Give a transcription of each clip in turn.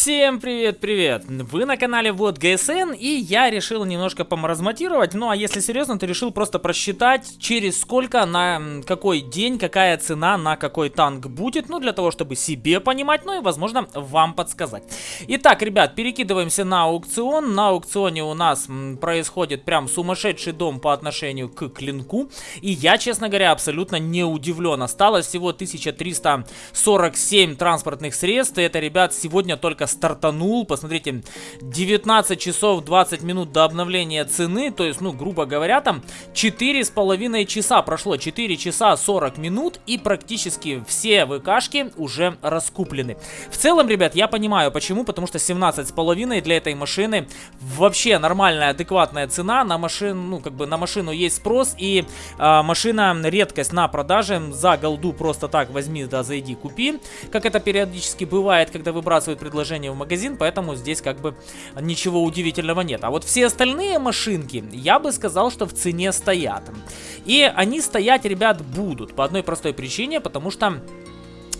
Всем привет-привет! Вы на канале Вот ГСН, и я решил немножко помаразматировать, ну а если серьезно, то решил просто просчитать, через сколько, на какой день, какая цена на какой танк будет, ну для того, чтобы себе понимать, ну и возможно вам подсказать. Итак, ребят, перекидываемся на аукцион, на аукционе у нас происходит прям сумасшедший дом по отношению к клинку, и я, честно говоря, абсолютно не удивлен. Осталось всего 1347 транспортных средств, и это, ребят, сегодня только стартанул. Посмотрите, 19 часов 20 минут до обновления цены. То есть, ну, грубо говоря, там 4,5 часа прошло. 4 часа 40 минут и практически все ВКшки уже раскуплены. В целом, ребят, я понимаю почему. Потому что 17,5 для этой машины вообще нормальная, адекватная цена. На машину, ну, как бы на машину есть спрос. И э, машина редкость на продаже. За голду просто так возьми, да, зайди, купи. Как это периодически бывает, когда выбрасывают предложение предложение в магазин, поэтому здесь как бы ничего удивительного нет. А вот все остальные машинки, я бы сказал, что в цене стоят. И они стоять, ребят, будут по одной простой причине, потому что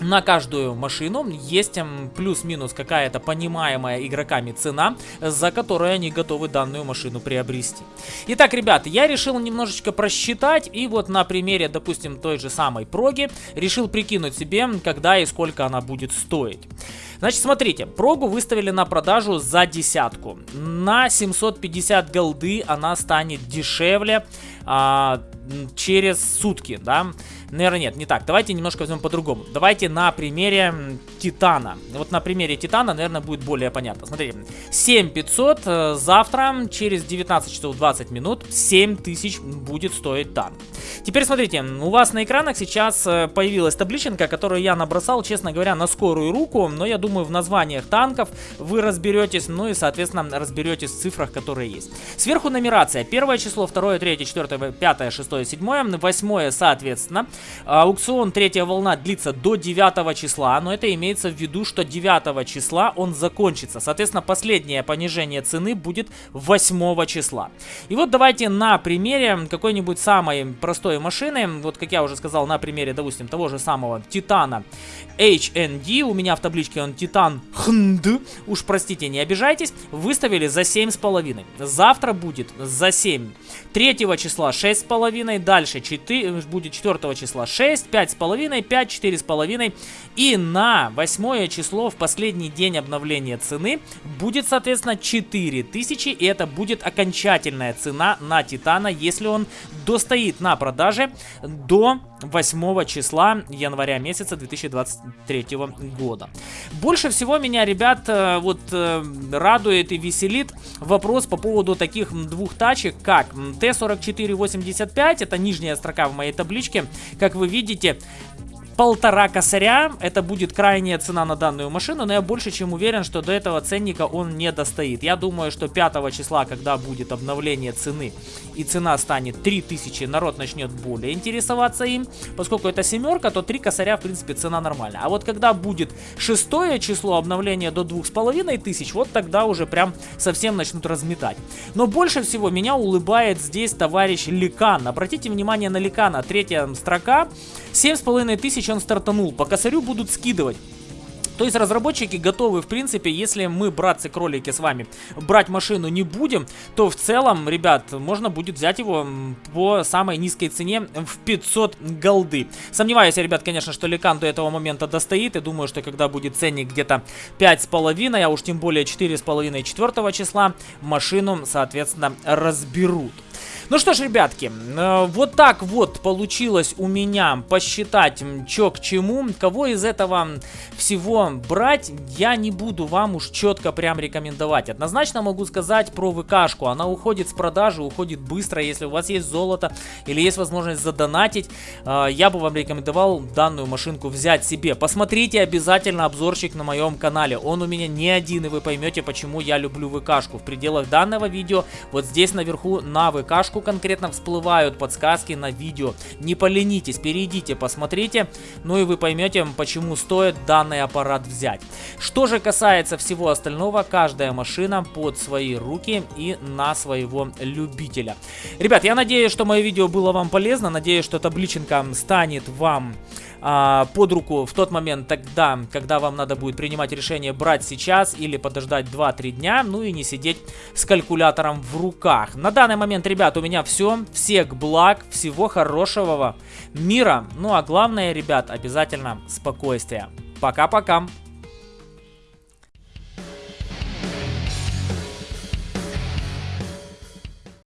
на каждую машину есть плюс-минус какая-то понимаемая игроками цена, за которую они готовы данную машину приобрести. Итак, ребят, я решил немножечко просчитать, и вот на примере, допустим, той же самой проги, решил прикинуть себе, когда и сколько она будет стоить. Значит, смотрите, прогу выставили на продажу за десятку. На 750 голды она станет дешевле а, через сутки, да. Наверное, нет, не так. Давайте немножко возьмем по-другому. Давайте на примере Титана. Вот на примере Титана, наверное, будет более понятно. Смотрите, 7500 э, завтра через 19 часов 20 минут 7000 будет стоить танк. Теперь смотрите, у вас на экранах сейчас э, появилась табличенка, которую я набросал, честно говоря, на скорую руку, но я думаю, в названиях танков вы разберетесь, ну и, соответственно, разберетесь в цифрах, которые есть. Сверху нумерация. Первое число, второе, третье, четвертое, пятое, шестое, седьмое, восьмое, соответственно. Аукцион третья волна длится до 9 числа, но это имеется в виду, что 9 числа он закончится. Соответственно, последнее понижение цены будет 8 числа. И вот давайте на примере какой-нибудь самой простой машины, вот как я уже сказал, на примере, допустим, того же самого Титана HND, у меня в табличке он Титан HND, уж простите, не обижайтесь, выставили за 7,5. Завтра будет за 7. 3 числа 6,5, дальше 4, будет 4 числа числа 6, 5,5, 5, 4,5. И на 8 число в последний день обновления цены будет, соответственно, 4000. И это будет окончательная цена на Титана, если он достоит на продаже до 8 числа января месяца 2023 года. Больше всего меня, ребят, э, вот э, радует и веселит вопрос по поводу таких двух тачек, как Т-4485, это нижняя строка в моей табличке, как вы видите, полтора косаря. Это будет крайняя цена на данную машину, но я больше чем уверен, что до этого ценника он не достоит. Я думаю, что 5 числа, когда будет обновление цены и цена станет 3000, народ начнет более интересоваться им. Поскольку это семерка, то 3 косаря, в принципе, цена нормальная. А вот когда будет 6 число обновления до 2500, вот тогда уже прям совсем начнут разметать. Но больше всего меня улыбает здесь товарищ Ликан. Обратите внимание на Ликана, третья строка. 7500 он стартанул. По косарю будут скидывать. То есть разработчики готовы, в принципе, если мы, братцы-кролики, с вами брать машину не будем, то в целом, ребят, можно будет взять его по самой низкой цене в 500 голды. Сомневаюсь, ребят, конечно, что Ликан до этого момента достоит. И думаю, что когда будет ценник где-то 5,5, а уж тем более 4,5 4 числа, машину, соответственно, разберут. Ну что ж, ребятки, э, вот так вот получилось у меня посчитать, чё к чему. Кого из этого всего брать, я не буду вам уж четко прям рекомендовать. Однозначно могу сказать про ВКшку. Она уходит с продажи, уходит быстро. Если у вас есть золото или есть возможность задонатить, э, я бы вам рекомендовал данную машинку взять себе. Посмотрите обязательно обзорчик на моем канале. Он у меня не один, и вы поймете, почему я люблю ВКшку. В пределах данного видео, вот здесь наверху на ВКшку сверху конкретно всплывают подсказки на видео. Не поленитесь, перейдите, посмотрите, ну и вы поймете, почему стоит данный аппарат взять. Что же касается всего остального, каждая машина под свои руки и на своего любителя. Ребят, я надеюсь, что мое видео было вам полезно, надеюсь, что табличенка станет вам а, под руку в тот момент тогда, когда вам надо будет принимать решение брать сейчас или подождать 2-3 дня, ну и не сидеть с калькулятором в руках. На данный момент, ребят, у меня все. Всех благ, всего хорошего мира. Ну а главное, ребят, обязательно спокойствие. Пока-пока.